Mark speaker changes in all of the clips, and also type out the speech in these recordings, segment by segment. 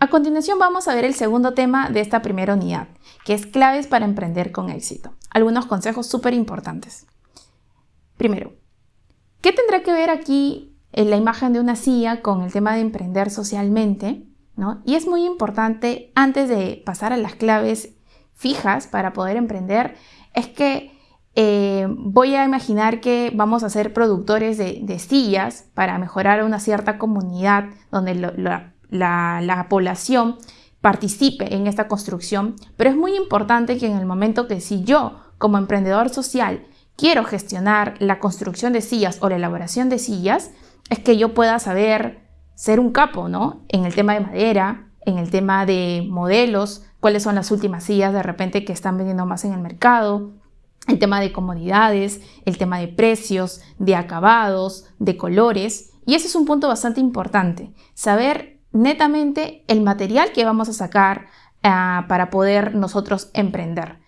Speaker 1: A continuación vamos a ver el segundo tema de esta primera unidad, que es claves para emprender con éxito. Algunos consejos súper importantes. Primero, ¿qué tendrá que ver aquí en la imagen de una silla con el tema de emprender socialmente? ¿no? Y es muy importante, antes de pasar a las claves fijas para poder emprender, es que eh, voy a imaginar que vamos a ser productores de, sillas para mejorar una cierta comunidad donde la, población participe en esta construcción, pero es muy importante que en el momento que si yo como emprendedor social quiero gestionar la construcción de sillas o la elaboración de sillas, es que yo pueda saber ser un capo, ¿no? En el tema de madera, en el tema de modelos, cuáles son las últimas sillas de repente que están vendiendo más en el mercado, el tema de comodidades, el tema de precios, de acabados, de colores. Y ese es un punto bastante importante, saber netamente el material que vamos a sacar ah, para poder nosotros emprender.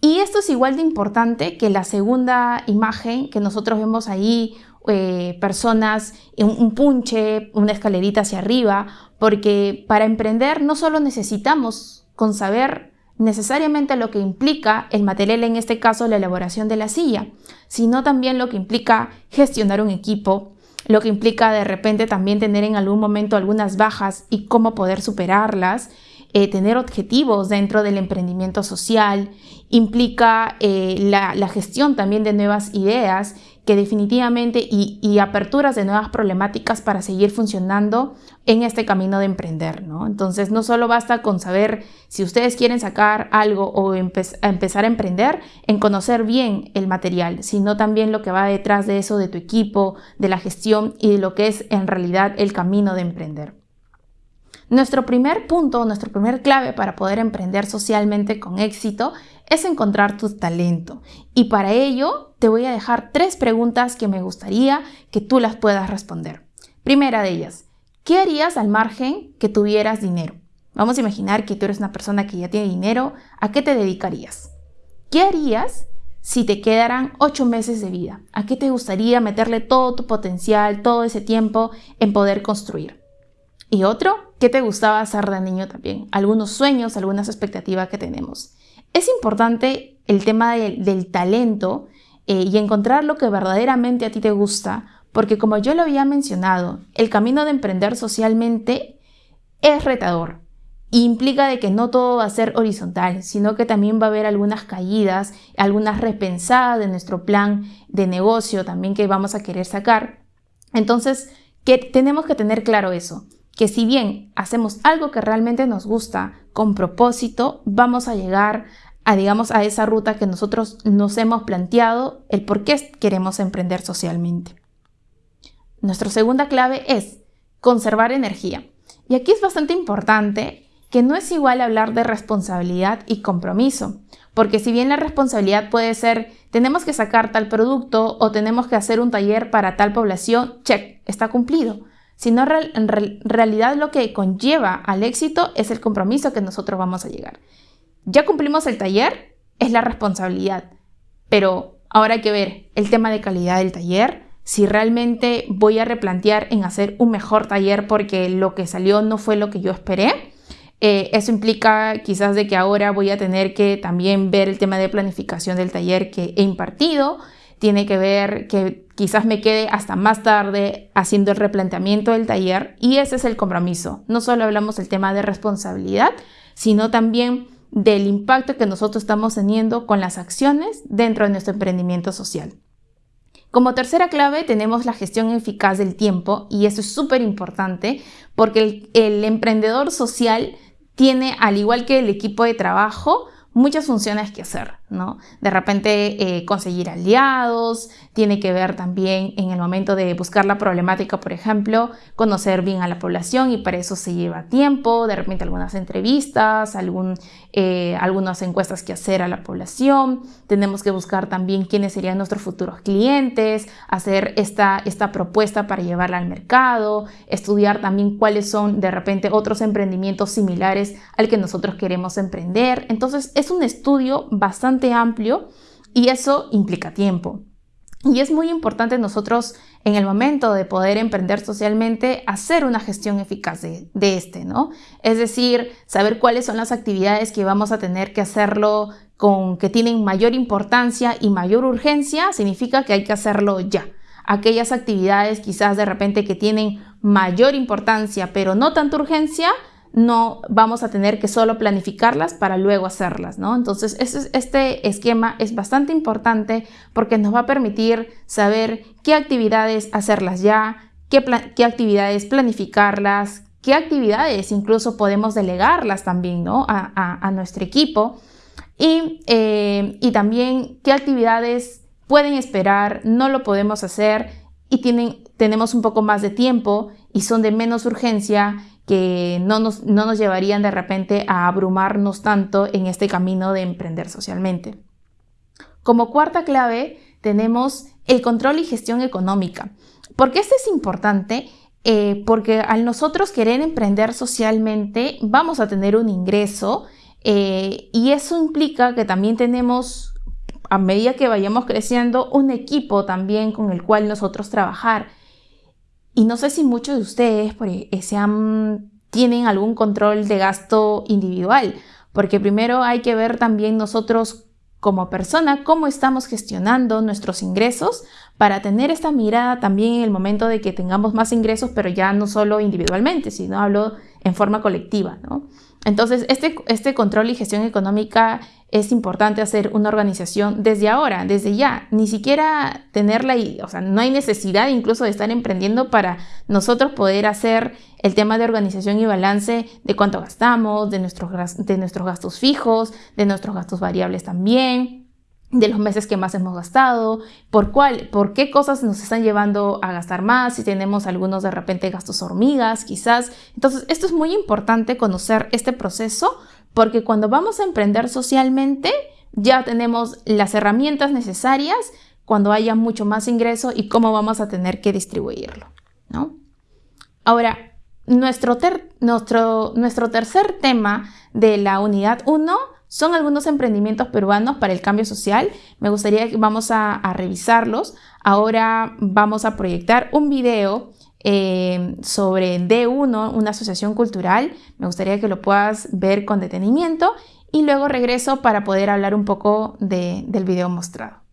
Speaker 1: Y esto es igual de importante que la segunda imagen que nosotros vemos ahí, eh, personas, un, un punche, una escalerita hacia arriba, porque para emprender no solo necesitamos con saber necesariamente lo que implica el material, en este caso la elaboración de la silla, sino también lo que implica gestionar un equipo, lo que implica de repente también tener en algún momento algunas bajas y cómo poder superarlas, eh, tener objetivos dentro del emprendimiento social, implica eh, la, gestión también de nuevas ideas que definitivamente y, aperturas de nuevas problemáticas para seguir funcionando en este camino de emprender, ¿no? Entonces no solo basta con saber si ustedes quieren sacar algo o empezar a emprender, en conocer bien el material, sino también lo que va detrás de eso, de tu equipo, de la gestión y de lo que es en realidad el camino de emprender. Nuestro primer punto, nuestro primer clave para poder emprender socialmente con éxito es encontrar tu talento. Y para ello te voy a dejar tres preguntas que me gustaría que tú las puedas responder. Primera de ellas, ¿qué harías al margen que tuvieras dinero? Vamos a imaginar que tú eres una persona que ya tiene dinero, ¿a qué te dedicarías? ¿Qué harías si te quedaran ocho meses de vida? ¿A qué te gustaría meterle todo tu potencial, todo ese tiempo en poder construir? Y otro, ¿qué te gustaba hacer de niño también? Algunos sueños, algunas expectativas que tenemos. Es importante el tema del talento eh, y encontrar lo que verdaderamente a ti te gusta, porque como yo lo había mencionado, el camino de emprender socialmente es retador. implica de que no todo va a ser horizontal, sino que también va a haber algunas caídas, algunas repensadas de nuestro plan de negocio también que vamos a querer sacar. Entonces, que tenemos que tener claro eso que si bien hacemos algo que realmente nos gusta con propósito, vamos a llegar a, digamos, a esa ruta que nosotros nos hemos planteado, el por qué queremos emprender socialmente. Nuestra segunda clave es conservar energía. Y aquí es bastante importante que no es igual hablar de responsabilidad y compromiso, porque si bien la responsabilidad puede ser tenemos que sacar tal producto o tenemos que hacer un taller para tal población, check, está cumplido sino en realidad lo que conlleva al éxito es el compromiso que nosotros vamos a llegar. Ya cumplimos el taller, es la responsabilidad, pero ahora hay que ver el tema de calidad del taller, si realmente voy a replantear en hacer un mejor taller porque lo que salió no fue lo que yo esperé. Eh, eso implica quizás de que ahora voy a tener que también ver el tema de planificación del taller que he impartido, tiene que ver que quizás me quede hasta más tarde haciendo el replanteamiento del taller y ese es el compromiso. No solo hablamos del tema de responsabilidad, sino también del impacto que nosotros estamos teniendo con las acciones dentro de nuestro emprendimiento social. Como tercera clave tenemos la gestión eficaz del tiempo y eso es súper importante porque el, el emprendedor social tiene, al igual que el equipo de trabajo, muchas funciones que hacer, ¿no? De repente eh, conseguir aliados, tiene que ver también en el momento de buscar la problemática, por ejemplo, conocer bien a la población y para eso se lleva tiempo, de repente algunas entrevistas, algún, eh, algunas encuestas que hacer a la población, tenemos que buscar también quiénes serían nuestros futuros clientes, hacer esta, esta propuesta para llevarla al mercado, estudiar también cuáles son de repente otros emprendimientos similares al que nosotros queremos emprender. Entonces es un estudio bastante amplio y eso implica tiempo. Y es muy importante nosotros en el momento de poder emprender socialmente hacer una gestión eficaz de, este, ¿no? Es decir, saber cuáles son las actividades que vamos a tener que hacerlo con que tienen mayor importancia y mayor urgencia, significa que hay que hacerlo ya. Aquellas actividades quizás de repente que tienen mayor importancia pero no tanta urgencia, no vamos a tener que solo planificarlas para luego hacerlas, ¿no? Entonces, este esquema es bastante importante porque nos va a permitir saber qué actividades hacerlas ya, qué, actividades planificarlas, qué actividades incluso podemos delegarlas también, ¿no? A, nuestro equipo y, eh, y también qué actividades pueden esperar, no lo podemos hacer y tienen, tenemos un poco más de tiempo y son de menos urgencia que no nos, no nos llevarían de repente a abrumarnos tanto en este camino de emprender socialmente. Como cuarta clave tenemos el control y gestión económica. ¿Por qué esto es importante? Eh, porque al nosotros querer emprender socialmente vamos a tener un ingreso eh, y eso implica que también tenemos, a medida que vayamos creciendo, un equipo también con el cual nosotros trabajar. Y no sé si muchos de ustedes tienen algún control de gasto individual, porque primero hay que ver también nosotros como persona cómo estamos gestionando nuestros ingresos para tener esta mirada también en el momento de que tengamos más ingresos, pero ya no solo individualmente, sino hablo en forma colectiva. ¿no? Entonces, este, este control y gestión económica es importante hacer una organización desde ahora, desde ya, ni siquiera tenerla, y, o sea, no hay necesidad incluso de estar emprendiendo para nosotros poder hacer el tema de organización y balance de cuánto gastamos, de nuestros, de nuestros gastos fijos, de nuestros gastos variables también de los meses que más hemos gastado, por cuál, por qué cosas nos están llevando a gastar más, si tenemos algunos de repente gastos hormigas, quizás. Entonces, esto es muy importante conocer este proceso porque cuando vamos a emprender socialmente ya tenemos las herramientas necesarias cuando haya mucho más ingreso y cómo vamos a tener que distribuirlo, ¿no? Ahora, nuestro, nuestro, nuestro tercer tema de la unidad 1 son algunos emprendimientos peruanos para el cambio social. Me gustaría que vamos a, revisarlos. Ahora vamos a proyectar un video eh, sobre D1, una asociación cultural. Me gustaría que lo puedas ver con detenimiento y luego regreso para poder hablar un poco del video mostrado.